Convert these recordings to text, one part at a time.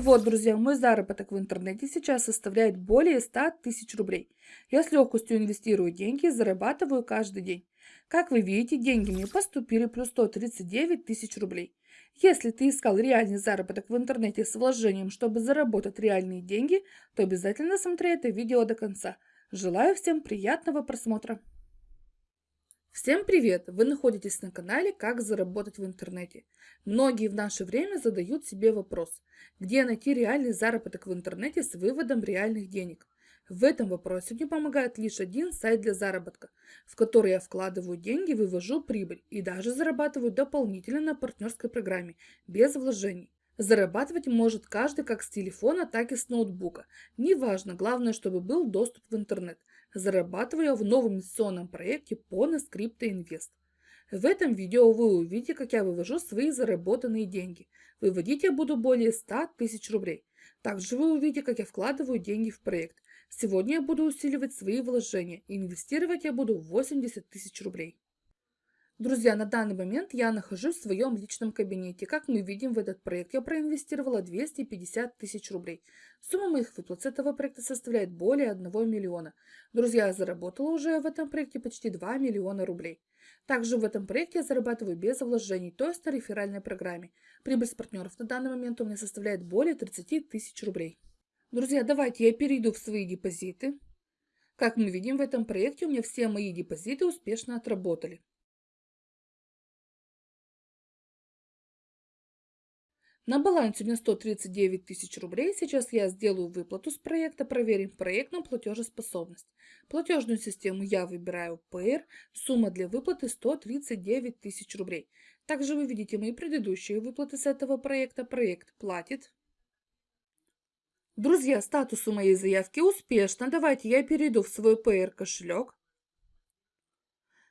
Вот, друзья, мой заработок в интернете сейчас составляет более 100 тысяч рублей. Я с легкостью инвестирую деньги и зарабатываю каждый день. Как вы видите, деньги мне поступили плюс 139 тысяч рублей. Если ты искал реальный заработок в интернете с вложением, чтобы заработать реальные деньги, то обязательно смотри это видео до конца. Желаю всем приятного просмотра! Всем привет! Вы находитесь на канале «Как заработать в интернете». Многие в наше время задают себе вопрос, где найти реальный заработок в интернете с выводом реальных денег. В этом вопросе мне помогает лишь один сайт для заработка, в который я вкладываю деньги, вывожу прибыль и даже зарабатываю дополнительно на партнерской программе, без вложений. Зарабатывать может каждый как с телефона, так и с ноутбука. Неважно, главное, чтобы был доступ в интернет. Зарабатываю я в новом инвестиционном проекте Pones Crypto Invest. В этом видео вы увидите, как я вывожу свои заработанные деньги. Выводить я буду более 100 тысяч рублей. Также вы увидите, как я вкладываю деньги в проект. Сегодня я буду усиливать свои вложения. Инвестировать я буду 80 тысяч рублей. Друзья, на данный момент я нахожусь в своем личном кабинете. Как мы видим, в этот проект я проинвестировала 250 тысяч рублей. Сумма моих выплат с этого проекта составляет более 1 миллиона. Друзья, я заработала уже в этом проекте почти 2 миллиона рублей. Также в этом проекте я зарабатываю без вложений, то есть на реферальной программе. Прибыль с партнеров на данный момент у меня составляет более 30 тысяч рублей. Друзья, давайте я перейду в свои депозиты. Как мы видим, в этом проекте у меня все мои депозиты успешно отработали. На балансе у меня 139 тысяч рублей. Сейчас я сделаю выплату с проекта, проверим проектную платежеспособность. Платежную систему я выбираю PR. Сумма для выплаты 139 тысяч рублей. Также вы видите мои предыдущие выплаты с этого проекта. Проект платит. Друзья, статус у моей заявки успешно. Давайте я перейду в свой PR кошелек.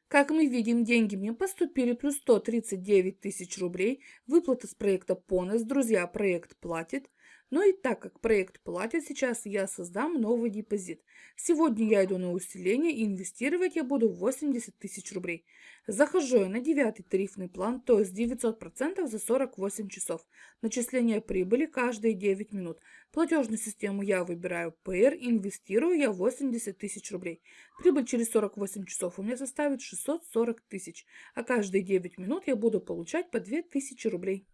Как мы видим, деньги мне поступили плюс 139 тысяч рублей. Выплата с проекта Понес. Друзья, проект платит. Ну и так как проект платит, сейчас я создам новый депозит. Сегодня я иду на усиление и инвестировать я буду 80 тысяч рублей. Захожу я на девятый тарифный план, то есть 900% за 48 часов. Начисление прибыли каждые 9 минут. Платежную систему я выбираю PR, инвестирую я 80 тысяч рублей. Прибыль через 48 часов у меня составит 640 тысяч, а каждые 9 минут я буду получать по 2000 рублей.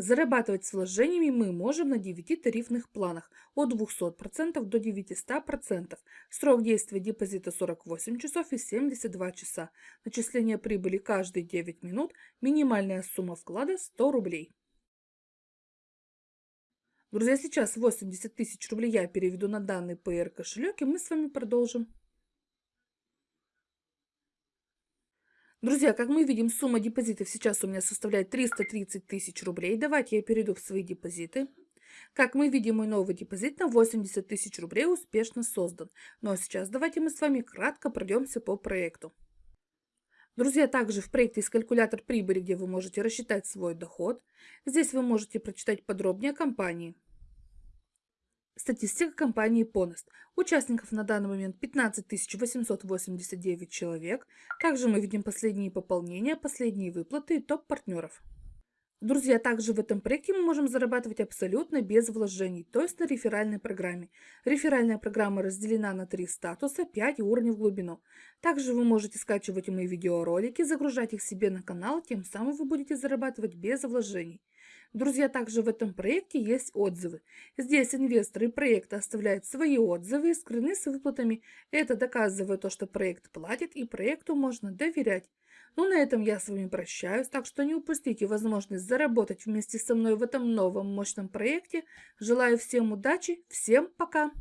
Зарабатывать с вложениями мы можем на 9 тарифных планах от 200% до 900%. Срок действия депозита 48 часов и 72 часа. Начисление прибыли каждые 9 минут. Минимальная сумма вклада 100 рублей. Друзья, сейчас 80 тысяч рублей я переведу на данный PR кошелек и мы с вами продолжим. Друзья, как мы видим, сумма депозитов сейчас у меня составляет 330 тысяч рублей. Давайте я перейду в свои депозиты. Как мы видим, мой новый депозит на 80 тысяч рублей успешно создан. Ну а сейчас давайте мы с вами кратко пройдемся по проекту. Друзья, также в проекте есть калькулятор прибыли, где вы можете рассчитать свой доход. Здесь вы можете прочитать подробнее о компании. Статистика компании Ponost. Участников на данный момент 15 889 человек. Также мы видим последние пополнения, последние выплаты и топ партнеров. Друзья, также в этом проекте мы можем зарабатывать абсолютно без вложений, то есть на реферальной программе. Реферальная программа разделена на три статуса, 5 уровней в глубину. Также вы можете скачивать мои видеоролики, загружать их себе на канал, тем самым вы будете зарабатывать без вложений. Друзья, также в этом проекте есть отзывы. Здесь инвесторы проекта оставляют свои отзывы скрыны с выплатами. Это доказывает то, что проект платит и проекту можно доверять. Ну, на этом я с вами прощаюсь, так что не упустите возможность заработать вместе со мной в этом новом мощном проекте. Желаю всем удачи, всем пока!